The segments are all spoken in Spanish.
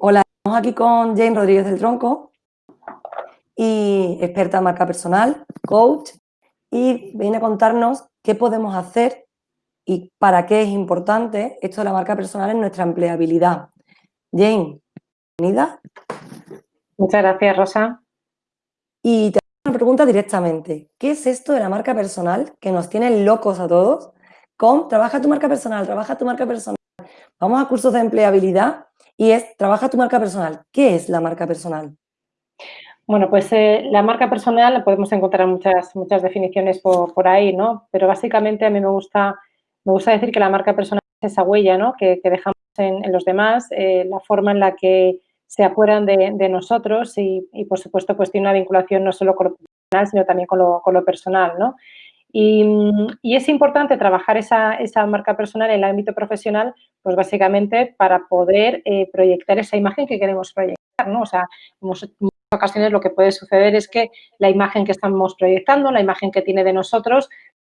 Hola, estamos aquí con Jane Rodríguez del Tronco, y experta en marca personal, coach, y viene a contarnos qué podemos hacer y para qué es importante esto de la marca personal en nuestra empleabilidad. Jane, bienvenida. Muchas gracias, Rosa. Y te hago una pregunta directamente. ¿Qué es esto de la marca personal que nos tiene locos a todos? Con trabaja tu marca personal, trabaja tu marca personal. Vamos a cursos de empleabilidad y es trabaja tu marca personal. ¿Qué es la marca personal? Bueno, pues eh, la marca personal podemos encontrar muchas, muchas definiciones por, ahí, ¿no? Pero básicamente a mí me gusta, me gusta decir que la marca personal es esa huella, ¿no? Que, dejamos en, los demás, eh, la forma en la que se acuerdan de, nosotros y, por supuesto, pues tiene una vinculación no solo con lo profesional, sino también con lo, con lo personal, ¿no? Y, es importante trabajar esa, marca personal en el ámbito profesional, pues básicamente para poder eh, proyectar esa imagen que queremos proyectar, ¿no? O sea, muchas ocasiones lo que puede suceder es que la imagen que estamos proyectando, la imagen que tiene de nosotros,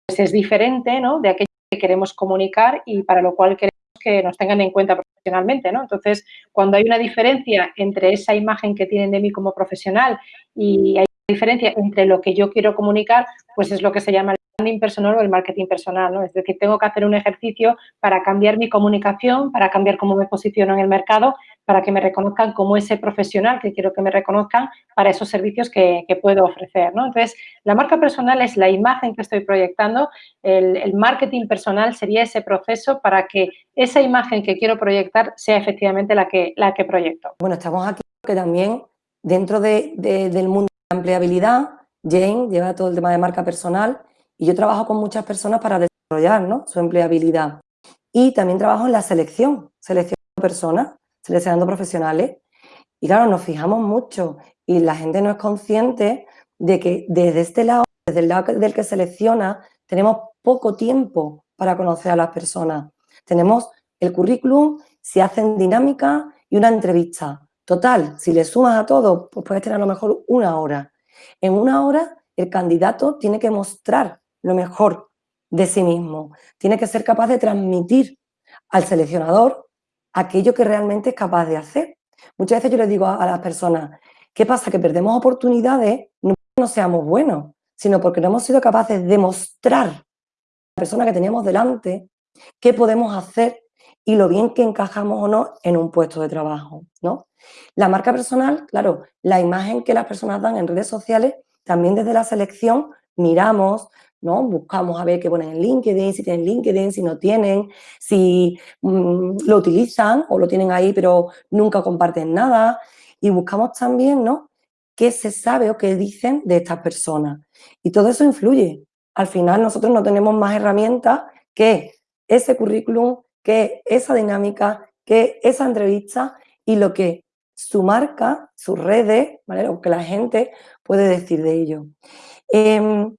pues es diferente, ¿no? De aquello que queremos comunicar y para lo cual queremos que nos tengan en cuenta profesionalmente, ¿no? Entonces, cuando hay una diferencia entre esa imagen que tienen de mí como profesional y hay diferencia entre lo que yo quiero comunicar, pues es lo que se llama branding personal o el marketing personal, ¿no? Es decir, tengo que hacer un ejercicio para cambiar mi comunicación, para cambiar cómo me posiciono en el mercado, para que me reconozcan como ese profesional que quiero que me reconozcan para esos servicios que, puedo ofrecer, ¿no? Entonces, la marca personal es la imagen que estoy proyectando, el, el marketing personal sería ese proceso para que esa imagen que quiero proyectar sea efectivamente la que, la que proyecto. Bueno, estamos aquí que también dentro de, del mundo empleabilidad, Jane lleva todo el tema de marca personal y yo trabajo con muchas personas para desarrollar su empleabilidad. Y también trabajo en la selección, seleccionando personas, seleccionando profesionales. Y claro, nos fijamos mucho y la gente no es consciente de que desde este lado, desde el lado del que selecciona, tenemos poco tiempo para conocer a las personas. Tenemos el currículum, si hacen dinámica y una entrevista. Total, si le sumas a todo, pues puedes tener a lo mejor una hora. En una hora, el candidato tiene que mostrar lo mejor de sí mismo. Tiene que ser capaz de transmitir al seleccionador aquello que realmente es capaz de hacer. Muchas veces yo les digo a, las personas, ¿qué pasa? Que perdemos oportunidades no porque no seamos buenos, sino porque no hemos sido capaces de mostrar a la persona que teníamos delante qué podemos hacer y lo bien que encajamos o no en un puesto de trabajo, ¿no? La marca personal, claro, la imagen que las personas dan en redes sociales, también desde la selección miramos, ¿no? Buscamos a ver qué ponen en LinkedIn, si tienen LinkedIn, si no tienen, si mm, lo utilizan o lo tienen ahí pero nunca comparten nada. Y buscamos también, ¿no? ¿Qué se sabe o qué dicen de estas personas? Y todo eso influye. Al final nosotros no tenemos más herramientas que ese currículum, que esa dinámica, que esa entrevista y lo que su marca, sus redes, ¿vale? lo que la gente puede decir de ello. Em,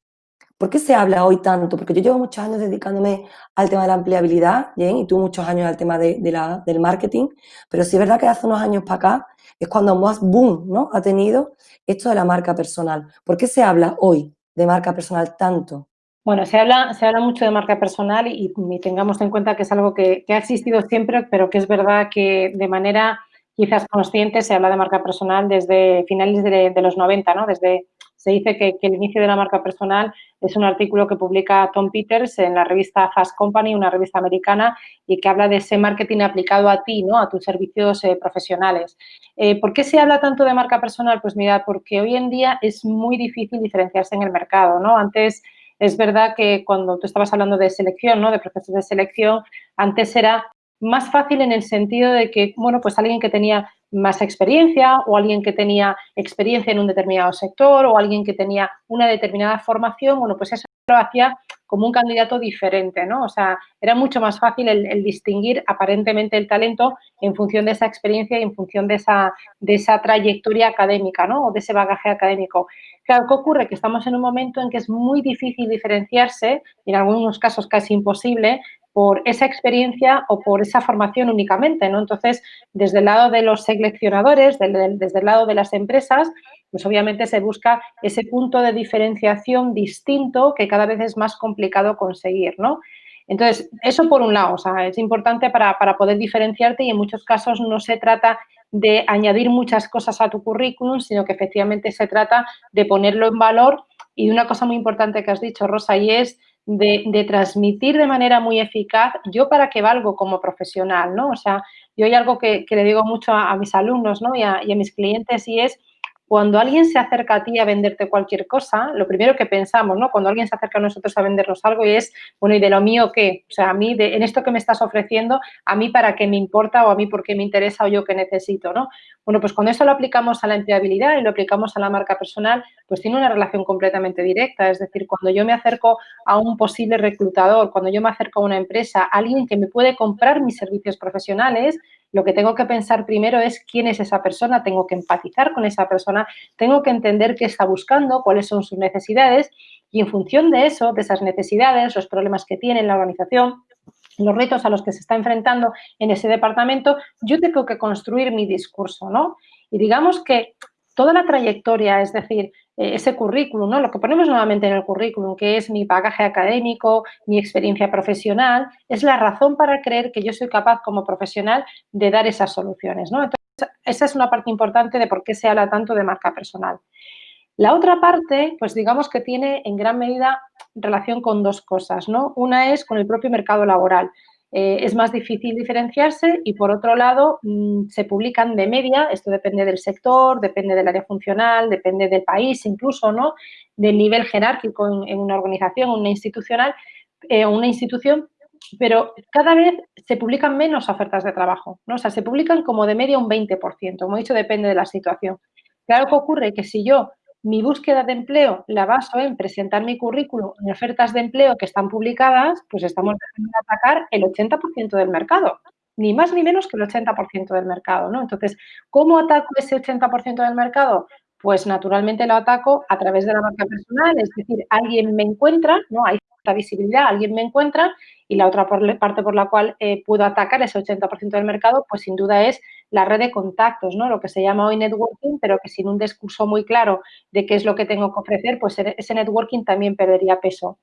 ¿Por qué se habla hoy tanto? Porque yo llevo muchos años dedicándome al tema de la empleabilidad, y tú muchos años al tema de, del marketing, pero sí es verdad que hace unos años para acá es cuando más boom ¿no? ha tenido esto de la marca personal. ¿Por qué se habla hoy de marca personal tanto? Bueno, se habla, se habla mucho de marca personal y, tengamos en cuenta que es algo que, ha existido siempre, pero que es verdad que de manera quizás consciente se habla de marca personal desde finales de, los 90, ¿no? Desde, se dice que, el inicio de la marca personal es un artículo que publica Tom Peters en la revista Fast Company, una revista americana, y que habla de ese marketing aplicado a ti, ¿no? A tus servicios eh, profesionales. Eh, ¿Por qué se habla tanto de marca personal? Pues mira, porque hoy en día es muy difícil diferenciarse en el mercado, ¿no? Antes es verdad que cuando tú estabas hablando de selección, ¿no? De procesos de selección, antes era más fácil en el sentido de que, bueno, pues alguien que tenía más experiencia o alguien que tenía experiencia en un determinado sector o alguien que tenía una determinada formación, bueno, pues eso lo hacía como un candidato diferente, ¿no? O sea, era mucho más fácil el, distinguir aparentemente el talento en función de esa experiencia y en función de esa, de esa trayectoria académica, ¿no? O de ese bagaje académico. Claro, ¿qué ocurre? Que estamos en un momento en que es muy difícil diferenciarse, en algunos casos casi imposible, por esa experiencia o por esa formación únicamente, ¿no? Entonces, desde el lado de los seleccionadores, desde el lado de las empresas, pues obviamente se busca ese punto de diferenciación distinto que cada vez es más complicado conseguir, ¿no? Entonces, eso por un lado, o sea, es importante para, para poder diferenciarte y en muchos casos no se trata de añadir muchas cosas a tu currículum, sino que efectivamente se trata de ponerlo en valor y una cosa muy importante que has dicho, Rosa, y es de, transmitir de manera muy eficaz yo para qué valgo como profesional, ¿no? O sea, yo hay algo que, le digo mucho a, mis alumnos, ¿no? Y a mis clientes y es cuando alguien se acerca a ti a venderte cualquier cosa, lo primero que pensamos, ¿no? Cuando alguien se acerca a nosotros a vendernos algo y es, bueno, ¿y de lo mío qué? O sea, a mí, de, en esto que me estás ofreciendo, ¿a mí para qué me importa o a mí por qué me interesa o yo qué necesito, ¿no? Bueno, pues cuando eso lo aplicamos a la empleabilidad y lo aplicamos a la marca personal, pues tiene una relación completamente directa. Es decir, cuando yo me acerco a un posible reclutador, cuando yo me acerco a una empresa, alguien que me puede comprar mis servicios profesionales, lo que tengo que pensar primero es quién es esa persona, tengo que empatizar con esa persona, tengo que entender qué está buscando, cuáles son sus necesidades y en función de eso, de esas necesidades, los problemas que tiene la organización, los retos a los que se está enfrentando en ese departamento, yo tengo que construir mi discurso, ¿no? Y digamos que toda la trayectoria, es decir, ese currículum, ¿no? Lo que ponemos nuevamente en el currículum, que es mi bagaje académico, mi experiencia profesional, es la razón para creer que yo soy capaz como profesional de dar esas soluciones, ¿no? Entonces, esa es una parte importante de por qué se habla tanto de marca personal. La otra parte, pues digamos que tiene en gran medida relación con dos cosas, ¿no? Una es con el propio mercado laboral. Eh, es más difícil diferenciarse y, por otro lado, mm, se publican de media, esto depende del sector, depende del área funcional, depende del país incluso, ¿no? Del nivel jerárquico en, una organización, una institucional, eh, una institución, pero cada vez se publican menos ofertas de trabajo, ¿no? O sea, se publican como de media un 20%, como he dicho, depende de la situación. Claro que ocurre que si yo mi búsqueda de empleo la baso en presentar mi currículum en ofertas de empleo que están publicadas, pues estamos dejando de atacar el 80% del mercado, ni más ni menos que el 80% del mercado, ¿no? Entonces, ¿cómo ataco ese 80% del mercado? Pues naturalmente lo ataco a través de la marca personal, es decir, alguien me encuentra, ¿no? Hay cierta visibilidad, alguien me encuentra y la otra parte por la cual eh, puedo atacar ese 80% del mercado, pues sin duda es la red de contactos, ¿no? Lo que se llama hoy networking, pero que sin un discurso muy claro de qué es lo que tengo que ofrecer, pues ese networking también perdería peso.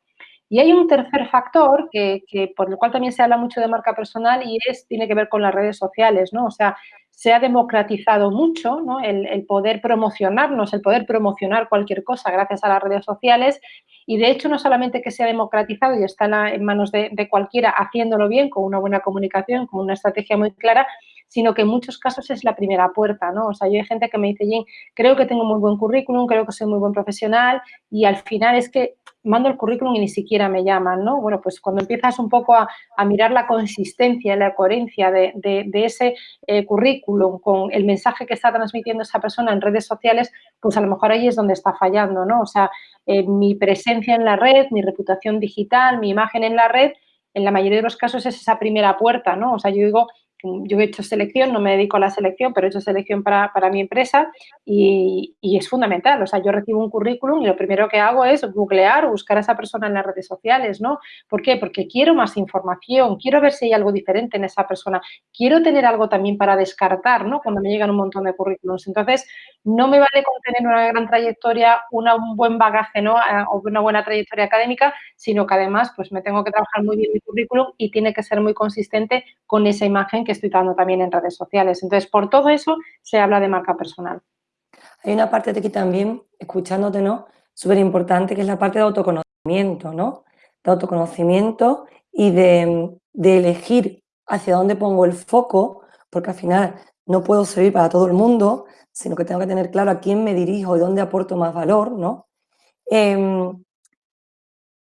Y hay un tercer factor que, por el cual también se habla mucho de marca personal y es, tiene que ver con las redes sociales, ¿no? O sea, se ha democratizado mucho ¿no? el, poder promocionarnos, el poder promocionar cualquier cosa gracias a las redes sociales y de hecho no solamente que se ha democratizado y está en, manos de, de, cualquiera haciéndolo bien, con una buena comunicación, con una estrategia muy clara, sino que en muchos casos es la primera puerta, ¿no? O sea, yo hay gente que me dice, Jane, creo que tengo muy buen currículum, creo que soy muy buen profesional y al final es que mando el currículum y ni siquiera me llaman, ¿no? Bueno, pues cuando empiezas un poco a, mirar la consistencia y la coherencia de, ese eh, currículum con el mensaje que está transmitiendo esa persona en redes sociales, pues a lo mejor ahí es donde está fallando, ¿no? O sea, eh, mi presencia en la red, mi reputación digital, mi imagen en la red, en la mayoría de los casos es esa primera puerta, ¿no? O sea, yo digo yo he hecho selección, no me dedico a la selección, pero he hecho selección para, mi empresa y, es fundamental. O sea, yo recibo un currículum y lo primero que hago es googlear buscar a esa persona en las redes sociales, ¿no? ¿Por qué? Porque quiero más información, quiero ver si hay algo diferente en esa persona, quiero tener algo también para descartar, ¿no? Cuando me llegan un montón de currículums. Entonces, no me vale con tener una gran trayectoria, un buen bagaje, ¿no? O una buena trayectoria académica, sino que además, pues me tengo que trabajar muy bien mi currículum y tiene que ser muy consistente con esa imagen que estoy dando también en redes sociales. Entonces, por todo eso se habla de marca personal. Hay una parte de aquí también, escuchándote, ¿no? Súper importante, que es la parte de autoconocimiento, ¿no? De autoconocimiento y de, de elegir hacia dónde pongo el foco, porque al final no puedo servir para todo el mundo, sino que tengo que tener claro a quién me dirijo y dónde aporto más valor, ¿no? Em,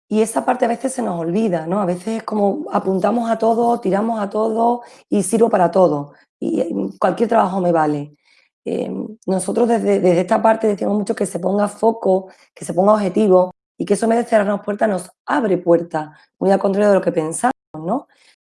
y esa parte a veces se nos olvida, ¿no? A veces es como apuntamos a todo, tiramos a todo y sirvo para todo. Y eh, cualquier trabajo me vale. Em, nosotros desde, esta parte decimos mucho que se ponga foco, que se ponga objetivo y que eso en de cerrarnos puertas nos abre puertas, muy al contrario de lo que pensamos, ¿no?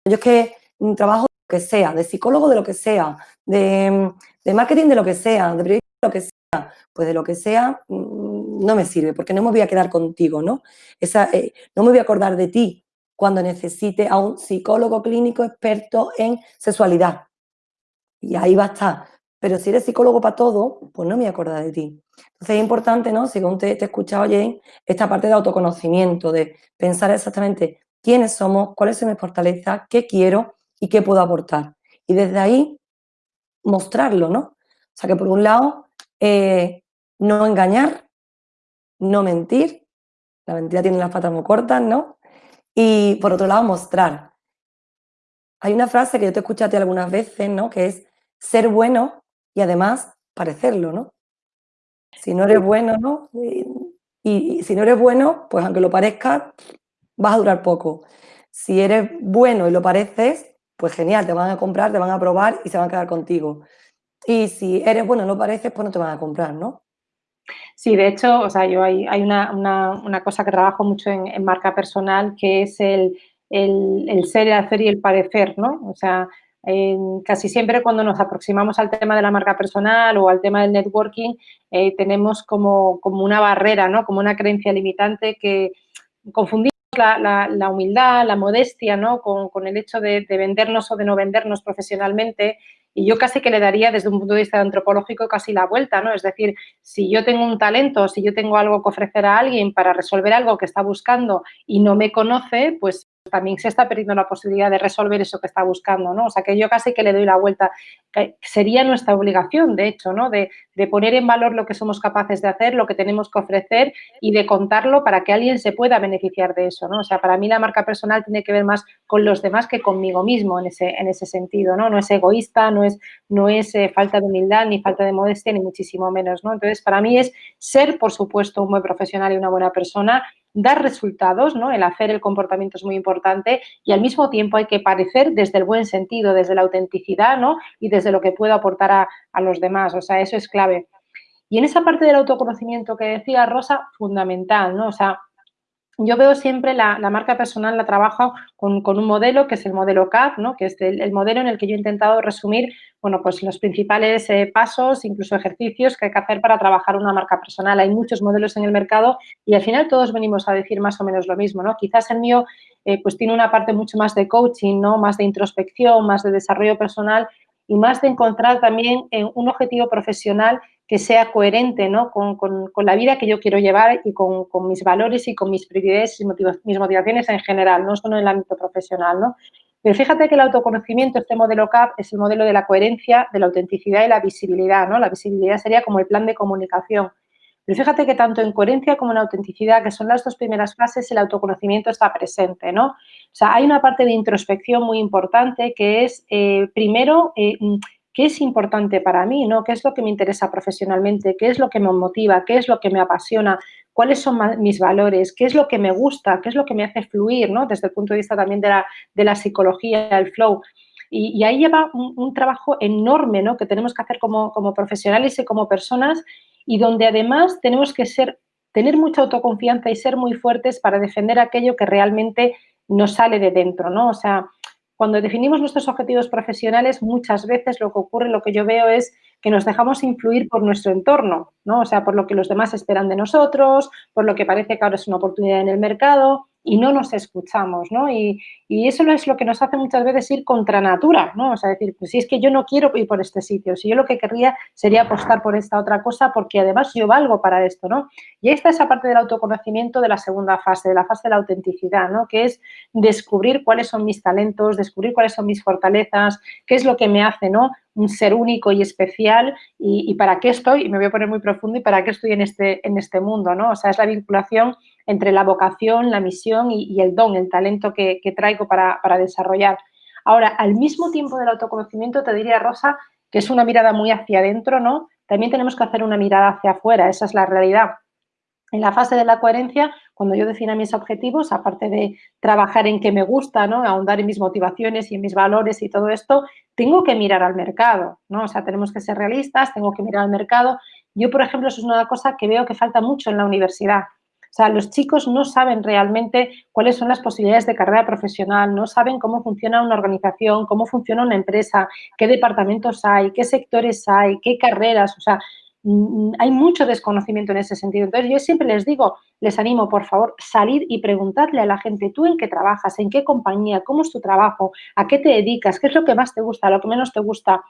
Yo es que trabajo de lo que sea, de psicólogo de lo que sea, de, de marketing de lo que sea, de periodismo de lo que sea, pues de lo que sea, mm, no me sirve, porque no me voy a quedar contigo, ¿no? Esa, eh, no me voy a acordar de ti cuando necesite a un psicólogo clínico experto en sexualidad. Y ahí va a estar. Pero si eres psicólogo para todo, pues no me voy a acordar de ti. Entonces es importante, ¿no? Según te, te he escuchado, Jane, esta parte de autoconocimiento, de pensar exactamente quiénes somos, cuáles son mis fortalezas, qué quiero y qué puedo aportar. Y desde ahí mostrarlo, ¿no? O sea que por un lado, eh, no engañar, no mentir, la mentira tiene las patas muy cortas, ¿no? Y por otro lado, mostrar. Hay una frase que yo te escuché a ti algunas veces, ¿no? Que es ser bueno y además parecerlo, ¿no? Si no eres bueno, ¿no? Y, si no eres bueno, pues aunque lo parezcas, vas a durar poco. Si eres bueno y lo pareces, pues genial, te van a comprar, te van a probar y se van a quedar contigo. Y si eres bueno y lo pareces, pues no te van a comprar, ¿no? Sí, de hecho, o sea, yo hay, hay una, una, cosa que trabajo mucho en, marca personal que es el, el, ser, el hacer y el parecer, ¿no? O sea, casi siempre cuando nos aproximamos al tema de la marca personal o al tema del networking, eh, tenemos como, como, una barrera, ¿no? Como una creencia limitante que confundimos la, la, humildad, la modestia, ¿no? Con, con el hecho de, de, vendernos o de no vendernos profesionalmente y yo casi que le daría desde un punto de vista antropológico casi la vuelta, ¿no? Es decir, si yo tengo un talento, si yo tengo algo que ofrecer a alguien para resolver algo que está buscando y no me conoce, pues también se está perdiendo la posibilidad de resolver eso que está buscando, ¿no? O sea, que yo casi que le doy la vuelta. Sería nuestra obligación, de hecho, ¿no? De, poner en valor lo que somos capaces de hacer, lo que tenemos que ofrecer y de contarlo para que alguien se pueda beneficiar de eso, ¿no? O sea, para mí la marca personal tiene que ver más con los demás que conmigo mismo en ese, en ese sentido, ¿no? No es egoísta, no es, no es eh, falta de humildad, ni falta de modestia, ni muchísimo menos, ¿no? Entonces, para mí es ser, por supuesto, un buen profesional y una buena persona, dar resultados, ¿no? El hacer el comportamiento es muy importante y al mismo tiempo hay que parecer desde el buen sentido, desde la autenticidad, ¿no? Y desde lo que puedo aportar a, a los demás, o sea, eso es clave. Y en esa parte del autoconocimiento que decía Rosa, fundamental, ¿no? O sea, yo veo siempre la, marca personal, la trabajo con, un modelo que es el modelo CAP, ¿no? que es el, modelo en el que yo he intentado resumir bueno, pues los principales eh, pasos, incluso ejercicios que hay que hacer para trabajar una marca personal. Hay muchos modelos en el mercado y al final todos venimos a decir más o menos lo mismo. ¿no? Quizás el mío eh, pues tiene una parte mucho más de coaching, ¿no? más de introspección, más de desarrollo personal y más de encontrar también eh, un objetivo profesional que sea coherente ¿no? con, la vida que yo quiero llevar y con, mis valores y con mis prioridades y mis motivaciones en general, no solo en el ámbito profesional. ¿no? Pero fíjate que el autoconocimiento, este modelo CAP, es el modelo de la coherencia, de la autenticidad y la visibilidad. ¿no? La visibilidad sería como el plan de comunicación. Pero fíjate que tanto en coherencia como en autenticidad, que son las dos primeras fases, el autoconocimiento está presente, ¿no? O sea, hay una parte de introspección muy importante que es, eh, primero, eh, qué es importante para mí, ¿no? ¿Qué es lo que me interesa profesionalmente? ¿Qué es lo que me motiva? ¿Qué es lo que me apasiona? ¿Cuáles son mis valores? ¿Qué es lo que me gusta? ¿Qué es lo que me hace fluir, ¿no? Desde el punto de vista también de la, de la psicología, el flow. Y, ahí lleva un, trabajo enorme, ¿no? Que tenemos que hacer como, como profesionales y como personas y donde además tenemos que ser, tener mucha autoconfianza y ser muy fuertes para defender aquello que realmente nos sale de dentro, ¿no? O sea, cuando definimos nuestros objetivos profesionales, muchas veces lo que ocurre, lo que yo veo es que nos dejamos influir por nuestro entorno, ¿no? O sea, por lo que los demás esperan de nosotros, por lo que parece que ahora es una oportunidad en el mercado y no nos escuchamos, ¿no? Y, y, eso es lo que nos hace muchas veces ir contra natura, ¿no? O sea, decir, pues si es que yo no quiero ir por este sitio, si yo lo que querría sería apostar por esta otra cosa porque además yo valgo para esto, ¿no? Y ahí está esa parte del autoconocimiento de la segunda fase, de la fase de la autenticidad, ¿no? Que es descubrir cuáles son mis talentos, descubrir cuáles son mis fortalezas, qué es lo que me hace, ¿no? Un ser único y especial y, para qué estoy, y me voy a poner muy profundo, y para qué estoy en este, en este mundo, ¿no? O sea, es la vinculación entre la vocación, la misión y, el don, el talento que, traigo para, desarrollar. Ahora, al mismo tiempo del autoconocimiento, te diría, Rosa, que es una mirada muy hacia adentro, ¿no? También tenemos que hacer una mirada hacia afuera, esa es la realidad. En la fase de la coherencia, cuando yo defina mis objetivos, aparte de trabajar en qué me gusta, ¿no? ahondar en mis motivaciones y en mis valores y todo esto, tengo que mirar al mercado, ¿no? O sea, tenemos que ser realistas, tengo que mirar al mercado. Yo, por ejemplo, eso es una cosa que veo que falta mucho en la universidad. O sea, los chicos no saben realmente cuáles son las posibilidades de carrera profesional, no saben cómo funciona una organización, cómo funciona una empresa, qué departamentos hay, qué sectores hay, qué carreras, o sea, mm, hay mucho desconocimiento en ese sentido. Entonces, yo siempre les digo, les animo, por favor, salir y preguntarle a la gente, tú en qué trabajas, en qué compañía, cómo es tu trabajo, a qué te dedicas, qué es lo que más te gusta, lo que menos te gusta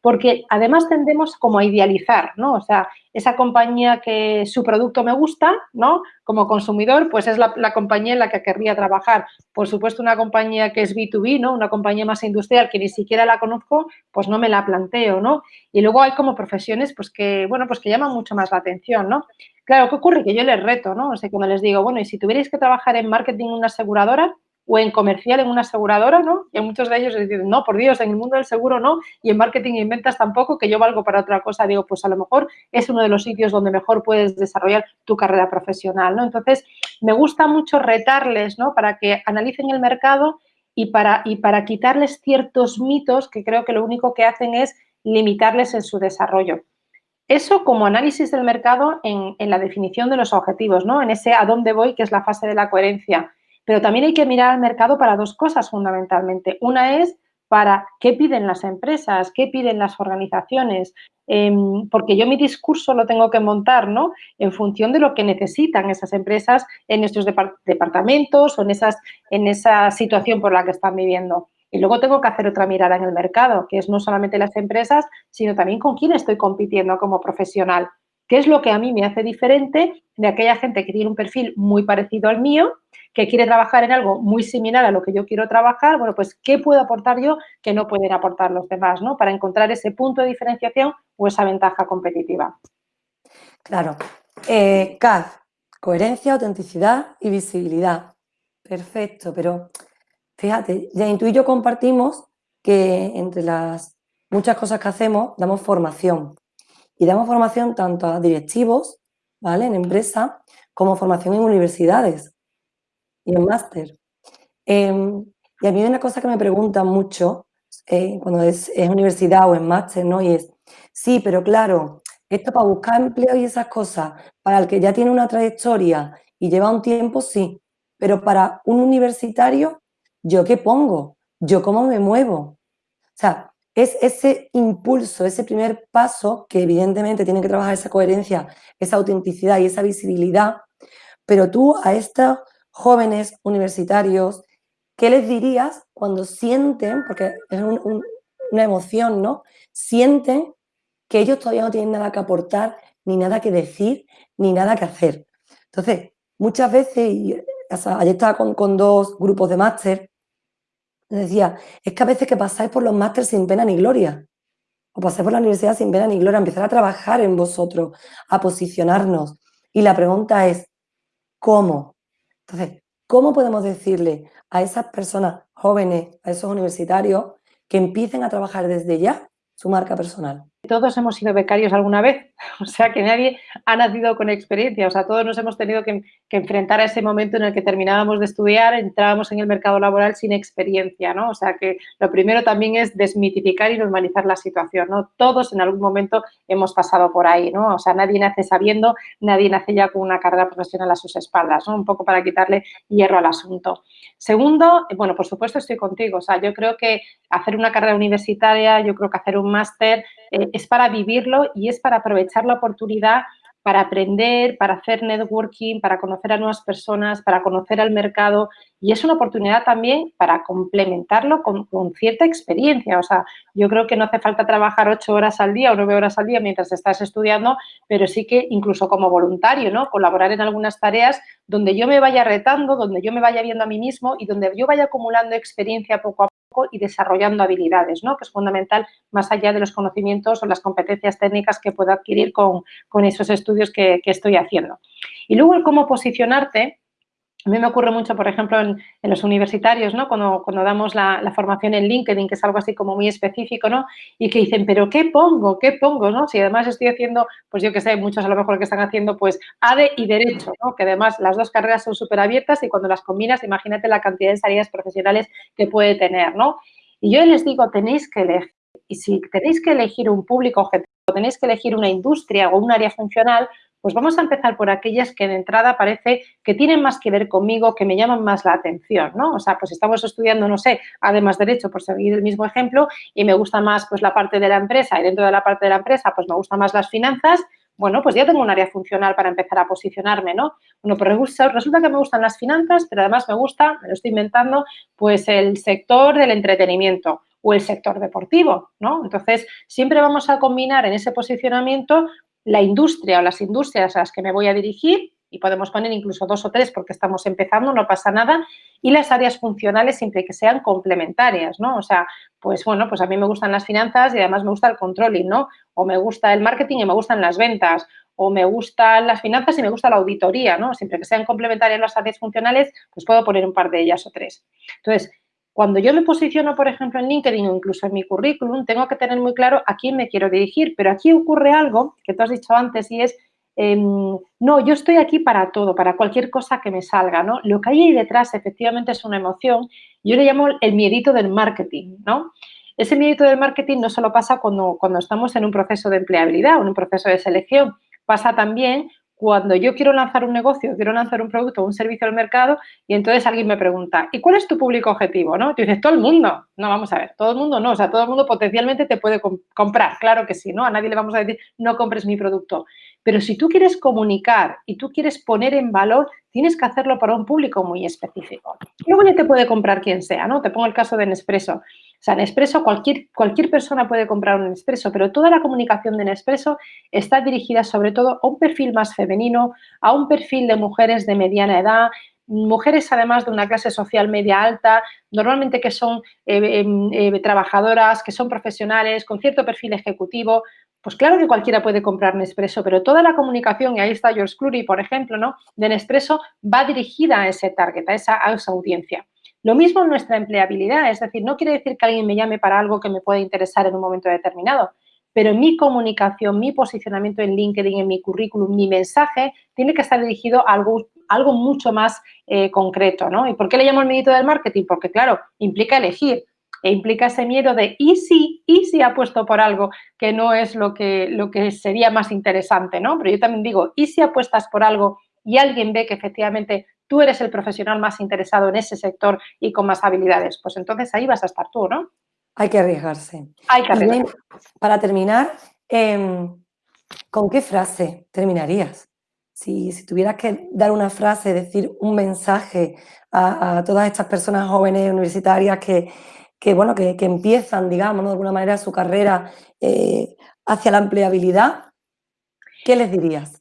porque además tendemos como a idealizar, ¿no? O sea, esa compañía que su producto me gusta, ¿no? Como consumidor, pues es la, compañía en la que querría trabajar. Por supuesto, una compañía que es B2B, ¿no? Una compañía más industrial que ni siquiera la conozco, pues no me la planteo, ¿no? Y luego hay como profesiones, pues que, bueno, pues que llaman mucho más la atención, ¿no? Claro, ¿qué ocurre? Que yo les reto, ¿no? O sea, cuando les digo, bueno, y si tuvierais que trabajar en marketing en una aseguradora, o en comercial en una aseguradora, ¿no? Y muchos de ellos dicen, no, por Dios, en el mundo del seguro no, y en marketing y en ventas tampoco, que yo valgo para otra cosa. Digo, pues a lo mejor es uno de los sitios donde mejor puedes desarrollar tu carrera profesional, ¿no? Entonces, me gusta mucho retarles, ¿no? Para que analicen el mercado y para, y para quitarles ciertos mitos que creo que lo único que hacen es limitarles en su desarrollo. Eso como análisis del mercado en, en la definición de los objetivos, ¿no? En ese a dónde voy, que es la fase de la coherencia pero también hay que mirar al mercado para dos cosas fundamentalmente. Una es para qué piden las empresas, qué piden las organizaciones, em, porque yo mi discurso lo tengo que montar ¿no? en función de lo que necesitan esas empresas en nuestros departamentos o en, esas, en esa situación por la que están viviendo. Y luego tengo que hacer otra mirada en el mercado, que es no solamente las empresas, sino también con quién estoy compitiendo como profesional. ¿Qué es lo que a mí me hace diferente de aquella gente que tiene un perfil muy parecido al mío, que quiere trabajar en algo muy similar a lo que yo quiero trabajar? Bueno, pues, ¿qué puedo aportar yo que no pueden aportar los demás, ¿no? Para encontrar ese punto de diferenciación o esa ventaja competitiva. Claro. Eh, coherencia, autenticidad y visibilidad. Perfecto, pero fíjate, ya y yo compartimos que entre las muchas cosas que hacemos, damos formación. Y damos formación tanto a directivos, ¿vale? En empresa, como formación en universidades y en máster. Em, y a mí hay una cosa que me preguntan mucho eh, cuando es, universidad o en máster, ¿no? Y es, sí, pero claro, esto para buscar empleo y esas cosas, para el que ya tiene una trayectoria y lleva un tiempo, sí. Pero para un universitario, ¿yo qué pongo? ¿Yo cómo me muevo? O sea, es ese impulso, ese primer paso que evidentemente tiene que trabajar esa coherencia, esa autenticidad y esa visibilidad, pero tú a estos jóvenes universitarios, ¿qué les dirías cuando sienten, porque es una emoción, ¿no? Sienten que ellos todavía no tienen nada que aportar, ni nada que decir, ni nada que hacer. Entonces, muchas veces, y, ayer estaba con, dos grupos de máster, decía, es que a veces que pasáis por los másteres sin pena ni gloria, o pasáis por la universidad sin pena ni gloria, empezar a trabajar en vosotros, a posicionarnos. Y la pregunta es, ¿cómo? Entonces, ¿cómo podemos decirle a esas personas jóvenes, a esos universitarios, que empiecen a trabajar desde ya su marca personal? Todos hemos sido becarios alguna vez, o sea que nadie ha nacido con experiencia, o sea, todos nos hemos tenido que, enfrentar a ese momento en el que terminábamos de estudiar, entrábamos en el mercado laboral sin experiencia, ¿no? O sea que lo primero también es desmitificar y normalizar la situación, ¿no? Todos en algún momento hemos pasado por ahí, ¿no? O sea, nadie nace sabiendo, nadie nace ya con una carrera profesional a sus espaldas, ¿no? Un poco para quitarle hierro al asunto. Segundo, bueno, por supuesto estoy contigo, o sea, yo creo que hacer una carrera universitaria, yo creo que hacer un máster eh, es para vivirlo y es para aprovechar la oportunidad para aprender, para hacer networking, para conocer a nuevas personas, para conocer al mercado y es una oportunidad también para complementarlo con, cierta experiencia. O sea, yo creo que no hace falta trabajar ocho horas al día o nueve horas al día mientras estás estudiando, pero sí que incluso como voluntario, ¿no? Colaborar en algunas tareas donde yo me vaya retando, donde yo me vaya viendo a mí mismo y donde yo vaya acumulando experiencia poco a poco y desarrollando habilidades, ¿no? que es fundamental más allá de los conocimientos o las competencias técnicas que puedo adquirir con, esos estudios que, que estoy haciendo. Y luego el cómo posicionarte, a mí me ocurre mucho, por ejemplo, en, los universitarios, ¿no? Cuando, cuando damos la, formación en LinkedIn, que es algo así como muy específico, ¿no? Y que dicen, ¿pero qué pongo? ¿Qué pongo? ¿no? Si además estoy haciendo, pues yo que sé, muchos a lo mejor que están haciendo, pues ADE y Derecho, ¿no? Que además las dos carreras son súper abiertas y cuando las combinas, imagínate la cantidad de salidas profesionales que puede tener, ¿no? Y yo les digo, tenéis que elegir. Y si tenéis que elegir un público objetivo, tenéis que elegir una industria o un área funcional, pues vamos a empezar por aquellas que de entrada parece que tienen más que ver conmigo, que me llaman más la atención, ¿no? O sea, pues estamos estudiando, no sé, además derecho, por seguir el mismo ejemplo, y me gusta más pues la parte de la empresa y dentro de la parte de la empresa pues me gusta más las finanzas, bueno, pues ya tengo un área funcional para empezar a posicionarme, ¿no? Bueno, pues resulta que me gustan las finanzas, pero además me gusta, me lo estoy inventando, pues el sector del entretenimiento o el sector deportivo, ¿no? Entonces, siempre vamos a combinar en ese posicionamiento la industria o las industrias a las que me voy a dirigir y podemos poner incluso dos o tres porque estamos empezando, no pasa nada, y las áreas funcionales siempre que sean complementarias, ¿no? O sea, pues bueno, pues a mí me gustan las finanzas y además me gusta el controlling, ¿no? O me gusta el marketing y me gustan las ventas, o me gustan las finanzas y me gusta la auditoría, ¿no? Siempre que sean complementarias las áreas funcionales, pues puedo poner un par de ellas o tres. Entonces, cuando yo me posiciono, por ejemplo, en LinkedIn o incluso en mi currículum, tengo que tener muy claro a quién me quiero dirigir, pero aquí ocurre algo que tú has dicho antes y es Em, no, yo estoy aquí para todo, para cualquier cosa que me salga, ¿no? Lo que hay ahí detrás efectivamente es una emoción, yo le llamo el miedito del marketing, ¿no? Ese miedito del marketing no solo pasa cuando, cuando estamos en un proceso de empleabilidad o en un proceso de selección, pasa también cuando yo quiero lanzar un negocio, quiero lanzar un producto o un servicio al mercado y entonces alguien me pregunta, ¿y cuál es tu público objetivo? ¿no? Tú dices, todo el mundo. No, vamos a ver, todo el mundo no, o sea, todo el mundo potencialmente te puede comprar, claro que sí, ¿no? A nadie le vamos a decir, no compres mi producto. Pero si tú quieres comunicar y tú quieres poner en valor, tienes que hacerlo para un público muy específico. Luego ya te puede comprar quien sea, ¿no? Te pongo el caso de Nespresso. O sea, Nespresso, cualquier, cualquier persona puede comprar un Nespresso, pero toda la comunicación de Nespresso está dirigida sobre todo a un perfil más femenino, a un perfil de mujeres de mediana edad, mujeres además de una clase social media alta, normalmente que son eh, em, eh, trabajadoras, que son profesionales, con cierto perfil ejecutivo, pues claro que cualquiera puede comprar Nespresso, pero toda la comunicación, y ahí está George Clooney, por ejemplo, ¿no? de Nespresso, va dirigida a ese target, a esa, a esa audiencia. Lo mismo en nuestra empleabilidad, es decir, no quiere decir que alguien me llame para algo que me pueda interesar en un momento determinado, pero mi comunicación, mi posicionamiento en LinkedIn, en mi currículum, mi mensaje, tiene que estar dirigido a algo, algo mucho más eh, concreto, ¿no? ¿Y por qué le llamo el mérito del marketing? Porque, claro, implica elegir e implica ese miedo de ¿y si, y si apuesto por algo que no es lo que, lo que sería más interesante, ¿no? Pero yo también digo, ¿y si apuestas por algo y alguien ve que efectivamente tú eres el profesional más interesado en ese sector y con más habilidades? Pues entonces ahí vas a estar tú, ¿no? Hay que arriesgarse. Hay que arriesgarse. para terminar, em, ¿con qué frase terminarías? Si, tuvieras que dar una frase, decir un mensaje a todas estas personas jóvenes universitarias que, que, bueno, que, empiezan, digamos, de alguna manera su carrera eh, hacia la empleabilidad, ¿qué les dirías?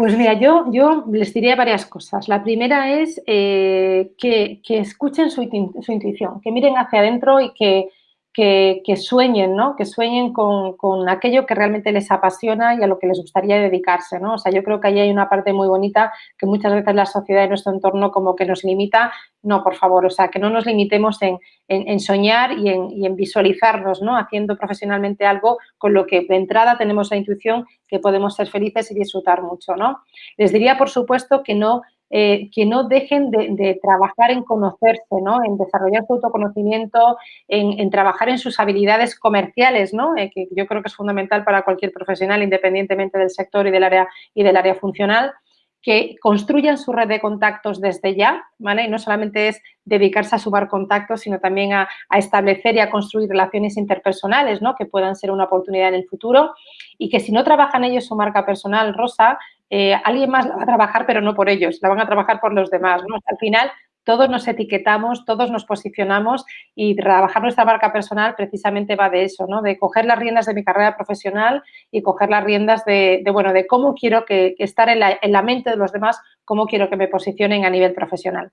Pues mira, yo, yo les diría varias cosas. La primera es eh, que, escuchen su, su, intuición, que miren hacia adentro y que, que, sueñen, ¿no? Que sueñen con, aquello que realmente les apasiona y a lo que les gustaría dedicarse, ¿no? O sea, yo creo que ahí hay una parte muy bonita que muchas veces la sociedad y nuestro entorno como que nos limita. No, por favor, o sea, que no nos limitemos en, soñar y en, visualizarnos, ¿no? Haciendo profesionalmente algo con lo que de entrada tenemos la intuición que podemos ser felices y disfrutar mucho, ¿no? Les diría, por supuesto, que no eh, que no dejen de, trabajar en conocerse, ¿no? en desarrollar su autoconocimiento, en, trabajar en sus habilidades comerciales, ¿no? Eh, que yo creo que es fundamental para cualquier profesional, independientemente del sector y del área, y del área funcional que construyan su red de contactos desde ya, ¿vale? Y no solamente es dedicarse a sumar contactos, sino también a, establecer y a construir relaciones interpersonales, ¿no? Que puedan ser una oportunidad en el futuro y que si no trabajan ellos su marca personal, Rosa, eh, alguien más la va a trabajar, pero no por ellos, la van a trabajar por los demás, ¿no? Al final, todos nos etiquetamos, todos nos posicionamos y trabajar nuestra marca personal precisamente va de eso, ¿no? De coger las riendas de mi carrera profesional y coger las riendas de, bueno, de cómo quiero que, estar en la, en la, mente de los demás, cómo quiero que me posicionen a nivel profesional.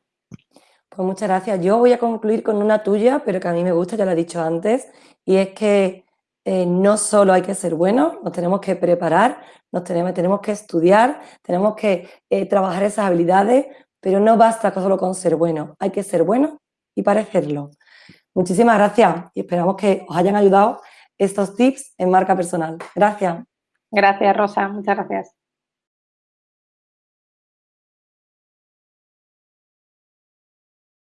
Pues muchas gracias. Yo voy a concluir con una tuya, pero que a mí me gusta, ya lo he dicho antes, y es que eh, no solo hay que ser buenos, nos tenemos que preparar, nos tenemos, tenemos que estudiar, tenemos que eh, trabajar esas habilidades, pero no basta solo con ser bueno, hay que ser bueno y parecerlo. Muchísimas gracias y esperamos que os hayan ayudado estos tips en marca personal. Gracias. Gracias, Rosa. Muchas gracias.